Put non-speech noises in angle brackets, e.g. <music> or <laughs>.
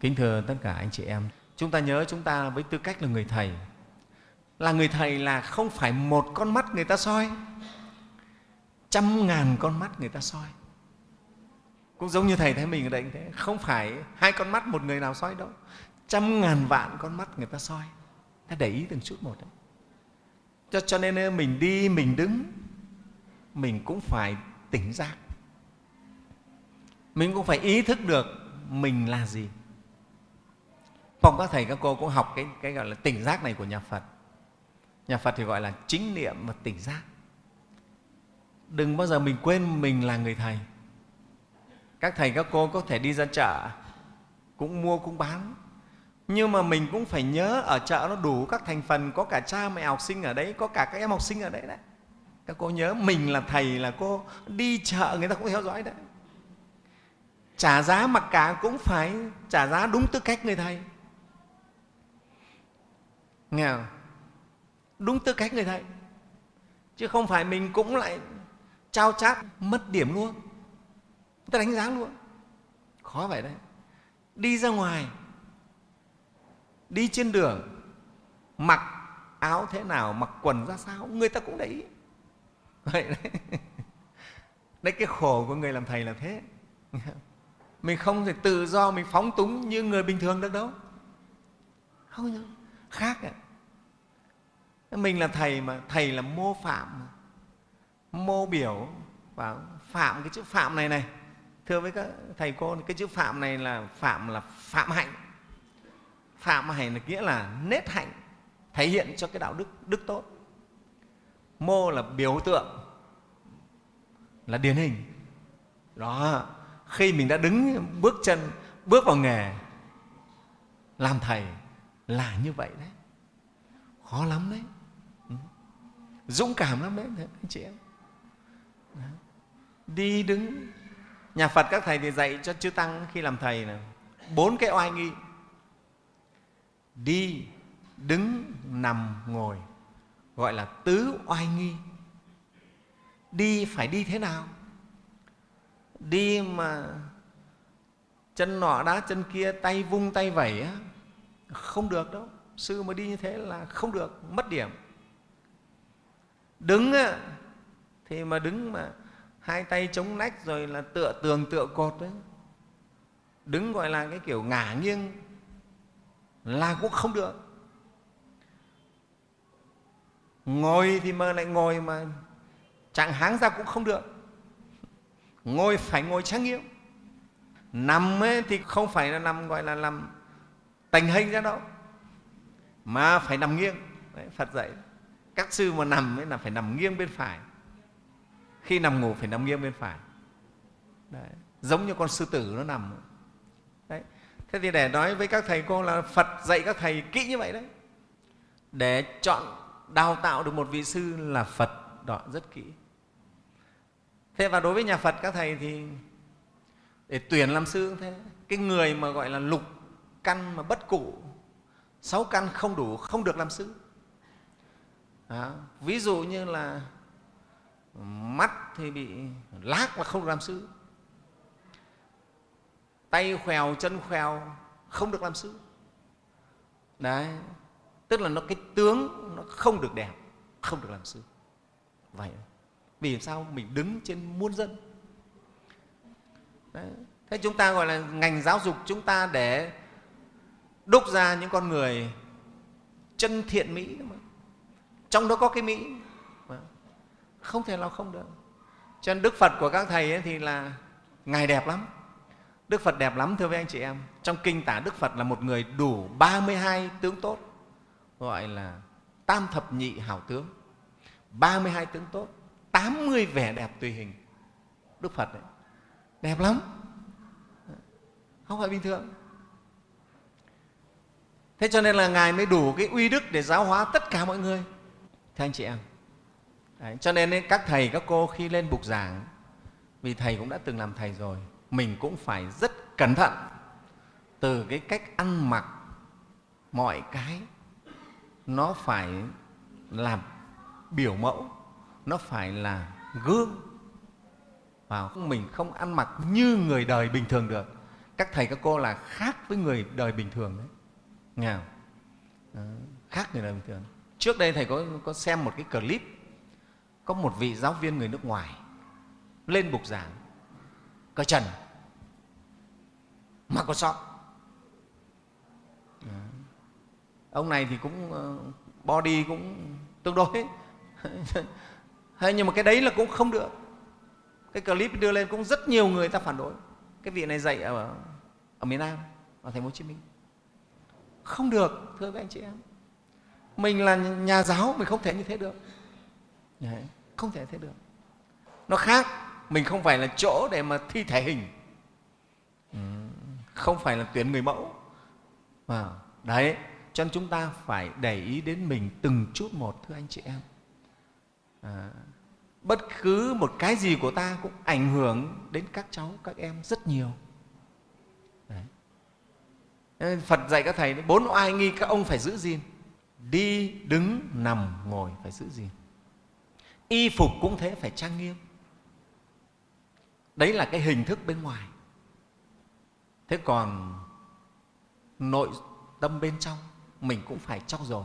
Kính thưa tất cả anh chị em, chúng ta nhớ chúng ta với tư cách là người Thầy, là người Thầy là không phải một con mắt người ta soi, trăm ngàn con mắt người ta soi. Cũng giống như Thầy thấy mình ở đây như thế, không phải hai con mắt một người nào soi đâu, trăm ngàn vạn con mắt người ta soi. Ta để ý từng chút một đấy. Cho, cho nên mình đi, mình đứng, mình cũng phải tỉnh giác. Mình cũng phải ý thức được mình là gì Phòng các thầy các cô cũng học cái, cái gọi là tỉnh giác này của nhà Phật. Nhà Phật thì gọi là chính niệm và tỉnh giác. Đừng bao giờ mình quên mình là người thầy. Các thầy các cô có thể đi ra chợ, cũng mua cũng bán. Nhưng mà mình cũng phải nhớ ở chợ nó đủ các thành phần, có cả cha mẹ học sinh ở đấy, có cả các em học sinh ở đấy đấy. Các cô nhớ mình là thầy là cô đi chợ người ta cũng theo dõi đấy. Trả giá mặc cả cũng phải trả giá đúng tư cách người thầy nghèo. Đúng tư cách người thầy. Chứ không phải mình cũng lại trao chát, mất điểm luôn. Người ta đánh giá luôn. Khó vậy đấy. Đi ra ngoài, đi trên đường, mặc áo thế nào, mặc quần ra sao, người ta cũng để ý. Vậy đấy. <laughs> Đấy, cái khổ của người làm thầy là thế. <laughs> Mình không thể tự do mình phóng túng như người bình thường được đâu. Không nhỉ khác ạ mình là thầy mà, thầy là mô phạm mô biểu và phạm cái chữ phạm này này. Thưa với các thầy cô, cái chữ phạm này là phạm là phạm hạnh. Phạm hạnh là nghĩa là nết hạnh, thể hiện cho cái đạo đức đức tốt. Mô là biểu tượng, là điển hình. Đó, khi mình đã đứng bước chân, bước vào nghề, làm thầy là như vậy đấy. Khó lắm đấy dũng cảm lắm đấy anh chị em. Đi đứng, nhà phật các thầy thì dạy cho chư tăng khi làm thầy là bốn cái oai nghi. Đi, đứng, nằm, ngồi, gọi là tứ oai nghi. Đi phải đi thế nào? Đi mà chân nọ đá chân kia, tay vung tay vẩy á, không được đâu. Sư mà đi như thế là không được, mất điểm đứng thì mà đứng mà hai tay chống nách rồi là tựa tường tựa cột đấy. Đứng gọi là cái kiểu ngả nghiêng là cũng không được. Ngồi thì mà lại ngồi mà chẳng háng ra cũng không được. Ngồi phải ngồi trang nghiêm nằm ấy thì không phải là nằm gọi là nằm tành hình ra đâu mà phải nằm nghiêng. Đấy, phật dạy các sư mà nằm ấy là phải nằm nghiêng bên phải. Khi nằm ngủ phải nằm nghiêng bên phải. Đấy, giống như con sư tử nó nằm. Đấy thế thì để nói với các thầy cô là phật dạy các thầy kỹ như vậy đấy. Để chọn đào tạo được một vị sư là phật đó rất kỹ. Thế và đối với nhà phật các thầy thì để tuyển làm sư cũng thế. Cái người mà gọi là lục căn mà bất cụ sáu căn không đủ không được làm sư đó. ví dụ như là mắt thì bị lác là không được làm sư. Tay khèo, chân khèo, không được làm sư. Đấy. Tức là nó, cái tướng nó không được đẹp, không được làm sư. Vậy. Vì sao? Mình đứng trên muôn dân. Đấy. thế chúng ta gọi là ngành giáo dục chúng ta để đúc ra những con người chân thiện mỹ. mà trong đó có cái mỹ. Vâng. Không thể nào không được. Cho nên đức phật của các thầy ấy thì là ngài đẹp lắm. Đức phật đẹp lắm, thưa với anh chị em. Trong kinh tả đức phật là một người đủ 32 tướng tốt, gọi là tam thập nhị hảo tướng. 32 tướng tốt 80 vẻ đẹp tùy hình. Đức phật ấy. đẹp lắm. Không phải bình thường. Thế cho nên là ngài mới đủ cái uy đức để giáo hóa tất cả mọi người thưa anh chị em. Đấy, cho nên các thầy các cô khi lên bục giảng vì thầy cũng đã từng làm thầy rồi mình cũng phải rất cẩn thận từ cái cách ăn mặc mọi cái nó phải làm biểu mẫu nó phải là gương. Và mình không ăn mặc như người đời bình thường được. Các thầy các cô là khác với người đời bình thường đấy. Nghe không? Đó, khác người đời bình thường trước đây thầy có, có xem một cái clip có một vị giáo viên người nước ngoài lên bục giảng. Cởi trần. Mà có sọ ông này thì cũng ờ, body cũng tương đối. <laughs> Hay nhưng mà cái đấy là cũng không được. Cái clip đưa lên cũng rất nhiều người ta phản đối. Cái vị này dạy ở, ở miền nam ở thành phố hồ chí minh. Không được thưa các anh chị em mình là nhà giáo mình không thể như thế được. Đấy, không thể thế được. Nó khác mình không phải là chỗ để mà thi thể hình. Ừ, không phải là tuyển người mẫu. À, đấy cho nên chúng ta phải để ý đến mình từng chút một thưa anh chị em. À, bất cứ một cái gì của ta cũng ảnh hưởng đến các cháu các em rất nhiều. Đấy. phật dạy các thầy bốn oai nghi các ông phải giữ gìn đi đứng nằm ngồi phải giữ gìn. Y phục cũng thế, phải trang nghiêm. Đấy là cái hình thức bên ngoài. Thế còn nội tâm bên trong, mình cũng phải trau dồi